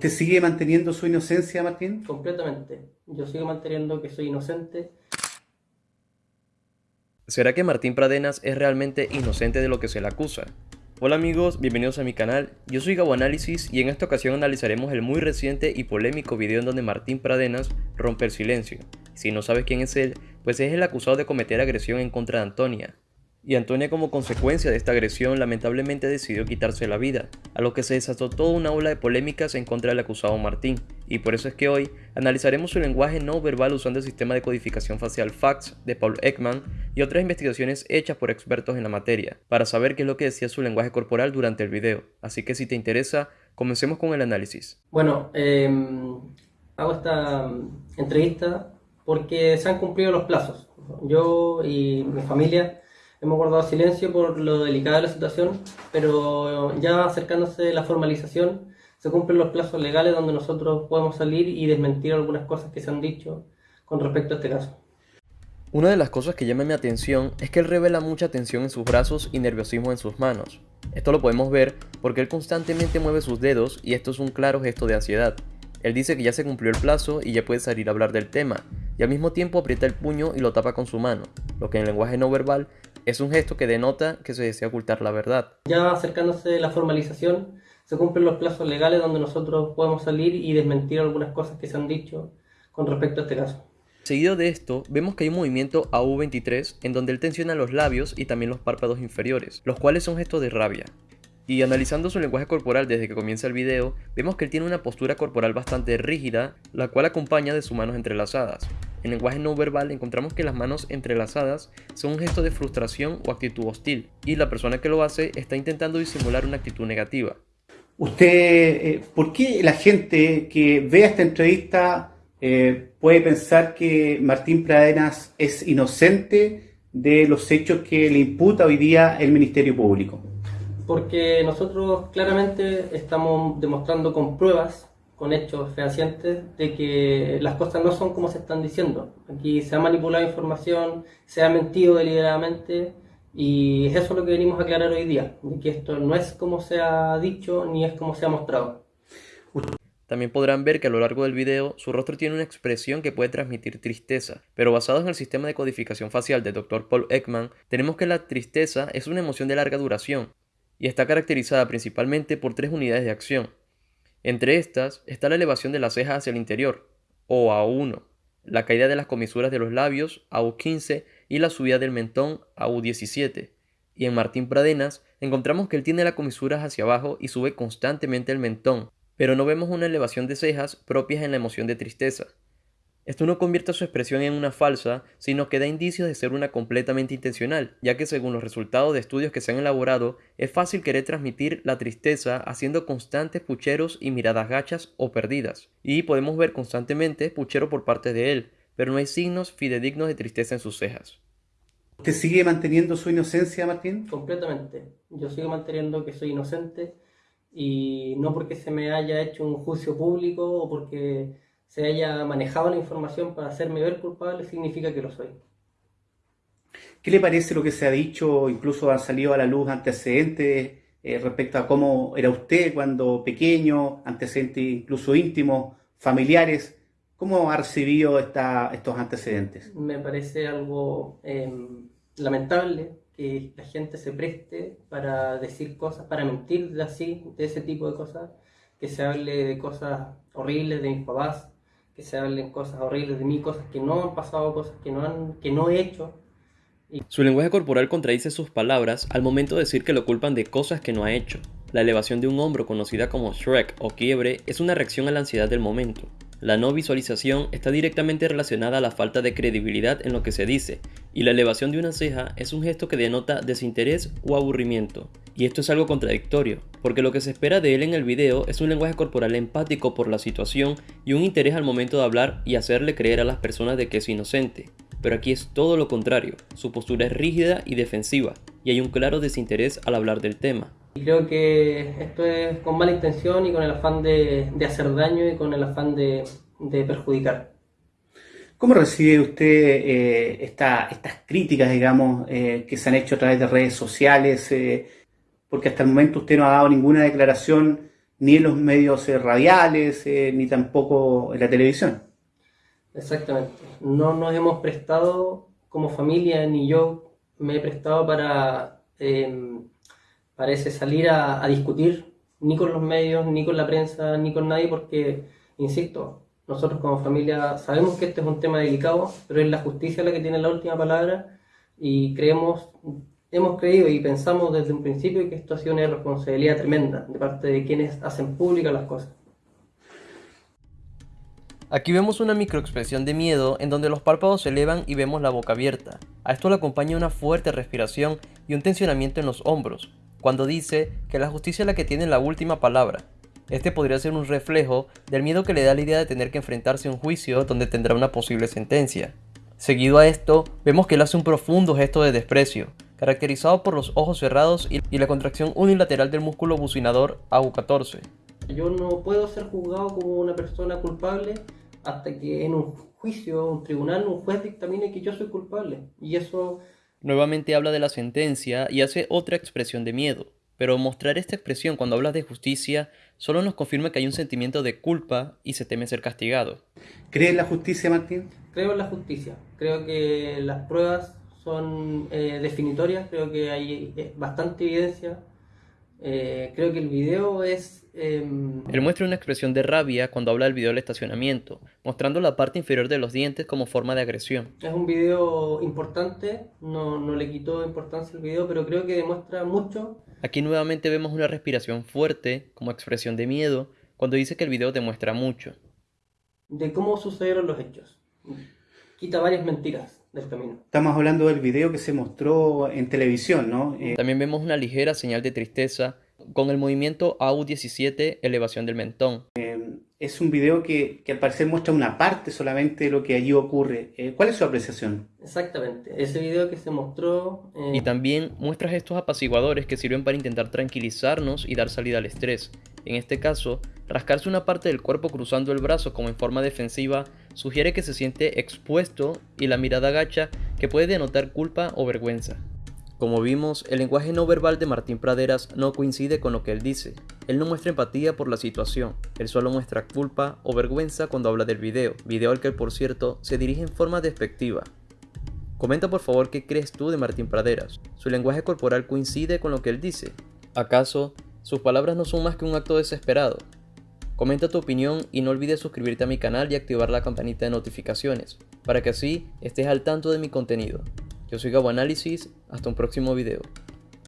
¿Usted sigue manteniendo su inocencia, Martín? Completamente. Yo sigo manteniendo que soy inocente. ¿Será que Martín Pradenas es realmente inocente de lo que se le acusa? Hola amigos, bienvenidos a mi canal, yo soy Gabo Análisis y en esta ocasión analizaremos el muy reciente y polémico video en donde Martín Pradenas rompe el silencio. Si no sabes quién es él, pues es el acusado de cometer agresión en contra de Antonia, y Antonia como consecuencia de esta agresión lamentablemente decidió quitarse la vida, a lo que se desató toda una ola de polémicas en contra del acusado Martín, y por eso es que hoy analizaremos su lenguaje no verbal usando el sistema de codificación facial FACS de Paul Ekman y otras investigaciones hechas por expertos en la materia, para saber qué es lo que decía su lenguaje corporal durante el video, así que si te interesa, comencemos con el análisis. Bueno, em, hago esta entrevista porque se han cumplido los plazos. Yo y mi familia hemos guardado silencio por lo delicada de la situación, pero ya acercándose la formalización, se cumplen los plazos legales donde nosotros podemos salir y desmentir algunas cosas que se han dicho con respecto a este caso. Una de las cosas que llama mi atención es que él revela mucha tensión en sus brazos y nerviosismo en sus manos. Esto lo podemos ver porque él constantemente mueve sus dedos y esto es un claro gesto de ansiedad. Él dice que ya se cumplió el plazo y ya puede salir a hablar del tema, y al mismo tiempo aprieta el puño y lo tapa con su mano, lo que en lenguaje no verbal es un gesto que denota que se desea ocultar la verdad. Ya acercándose la formalización, se cumplen los plazos legales donde nosotros podemos salir y desmentir algunas cosas que se han dicho con respecto a este caso. Seguido de esto, vemos que hay un movimiento AU23 en donde él tensiona los labios y también los párpados inferiores, los cuales son gestos de rabia. Y analizando su lenguaje corporal desde que comienza el video, vemos que él tiene una postura corporal bastante rígida, la cual acompaña de sus manos entrelazadas. En lenguaje no verbal encontramos que las manos entrelazadas son un gesto de frustración o actitud hostil, y la persona que lo hace está intentando disimular una actitud negativa. Usted, eh, ¿por qué la gente que vea esta entrevista eh, puede pensar que Martín Pradenas es inocente de los hechos que le imputa hoy día el Ministerio Público? Porque nosotros claramente estamos demostrando con pruebas con hechos fehacientes de que las cosas no son como se están diciendo. Aquí se ha manipulado información, se ha mentido deliberadamente y es eso lo que venimos a aclarar hoy día, de que esto no es como se ha dicho ni es como se ha mostrado. También podrán ver que a lo largo del video su rostro tiene una expresión que puede transmitir tristeza, pero basado en el sistema de codificación facial del Dr. Paul Ekman, tenemos que la tristeza es una emoción de larga duración y está caracterizada principalmente por tres unidades de acción, entre estas está la elevación de la ceja hacia el interior, o A1, la caída de las comisuras de los labios, AU15, y la subida del mentón, AU17. Y en Martín Pradenas encontramos que él tiene las comisuras hacia abajo y sube constantemente el mentón, pero no vemos una elevación de cejas propias en la emoción de tristeza. Esto no convierte su expresión en una falsa, sino que da indicios de ser una completamente intencional, ya que según los resultados de estudios que se han elaborado, es fácil querer transmitir la tristeza haciendo constantes pucheros y miradas gachas o perdidas. Y podemos ver constantemente puchero por parte de él, pero no hay signos fidedignos de tristeza en sus cejas. ¿Usted sigue manteniendo su inocencia, Martín? Completamente. Yo sigo manteniendo que soy inocente y no porque se me haya hecho un juicio público o porque se haya manejado la información para hacerme ver culpable significa que lo soy. ¿Qué le parece lo que se ha dicho? Incluso han salido a la luz antecedentes eh, respecto a cómo era usted cuando pequeño, antecedentes incluso íntimos, familiares. ¿Cómo ha recibido esta, estos antecedentes? Me parece algo em, lamentable que la gente se preste para decir cosas, para mentir así, de ese tipo de cosas, que se hable de cosas horribles de mis papás, se hablen cosas horribles de mí, cosas que no han pasado, cosas que no he hecho. Su lenguaje corporal contradice sus palabras al momento de decir que lo culpan de cosas que no ha hecho. La elevación de un hombro conocida como Shrek o quiebre es una reacción a la ansiedad del momento. La no visualización está directamente relacionada a la falta de credibilidad en lo que se dice, y la elevación de una ceja es un gesto que denota desinterés o aburrimiento. Y esto es algo contradictorio, porque lo que se espera de él en el video es un lenguaje corporal empático por la situación y un interés al momento de hablar y hacerle creer a las personas de que es inocente. Pero aquí es todo lo contrario, su postura es rígida y defensiva, y hay un claro desinterés al hablar del tema. Y creo que esto es con mala intención y con el afán de, hacer daño y con el afán de, perjudicar. ¿Cómo recibe usted eh, estas críticas, digamos, eh, que se han hecho a través de redes sociales? Eh, porque hasta el momento usted no ha dado ninguna declaración ni en los medios radiales, ni tampoco en la televisión. Exactamente. No nos hemos prestado como familia, ni yo me he prestado para, parece, salir a, discutir ni con los medios, ni con la prensa, ni con nadie, porque, insisto, nosotros como familia sabemos que este es un tema delicado, pero es la justicia la que tiene la última palabra y creemos, hemos creído y pensamos desde un principio que esto ha sido una responsabilidad tremenda de parte de quienes hacen públicas las cosas. Aquí vemos una microexpresión de miedo en donde los párpados se elevan y vemos la boca abierta. A esto le acompaña una fuerte respiración y un tensionamiento en los hombros, cuando dice que la justicia es la que tiene la última palabra. Este podría ser un reflejo del miedo que le da la idea de tener que enfrentarse a un juicio donde tendrá una posible sentencia. Seguido a esto, vemos que él hace un profundo gesto de desprecio, caracterizado por los ojos cerrados y la contracción unilateral del músculo bucinador AU14. Yo no puedo ser juzgado como una persona culpable hasta que en un juicio, un tribunal, un juez dictamine que yo soy culpable. Y eso... Nuevamente habla de la sentencia y hace otra expresión de miedo. Pero mostrar esta expresión cuando hablas de justicia solo nos confirma que hay un sentimiento de culpa y se teme ser castigado. ¿Crees en la justicia, Martín? Creo en la justicia. Creo que las pruebas son eh, definitorias. Creo que hay eh, bastante evidencia eh, creo que el video es... Em, Él muestra una expresión de rabia cuando habla del video del estacionamiento, mostrando la parte inferior de los dientes como forma de agresión. Es un video importante, no, no le quitó importancia al video, pero creo que demuestra mucho. Aquí nuevamente vemos una respiración fuerte como expresión de miedo cuando dice que el video demuestra mucho. De cómo sucedieron los hechos. Quita varias mentiras del camino. Estamos hablando del video que se mostró en televisión, ¿no? Eh, También vemos una ligera señal de tristeza con el movimiento AU17 elevación del mentón. Eh, es un video que, que, al parecer muestra una parte solamente de lo que allí ocurre. Eh, ¿Cuál es su apreciación? Exactamente, ese video que se mostró... Y también muestra estos apaciguadores que sirven para intentar tranquilizarnos y dar salida al estrés. En este caso, rascarse una parte del cuerpo cruzando el brazo como en forma defensiva sugiere que se siente expuesto y la mirada agacha que puede denotar culpa o vergüenza. Como vimos, el lenguaje no verbal de Martín Praderas no coincide con lo que él dice. Él no muestra empatía por la situación, él solo muestra culpa o vergüenza cuando habla del video, video al que por cierto se dirige en forma despectiva. Comenta por favor qué crees tú de Martín Praderas. ¿Su lenguaje corporal coincide con lo que él dice? ¿Acaso sus palabras no son más que un acto desesperado? Comenta tu opinión y no olvides suscribirte a mi canal y activar la campanita de notificaciones, para que así estés al tanto de mi contenido. Yo soy Gabo Análisis, hasta un próximo video.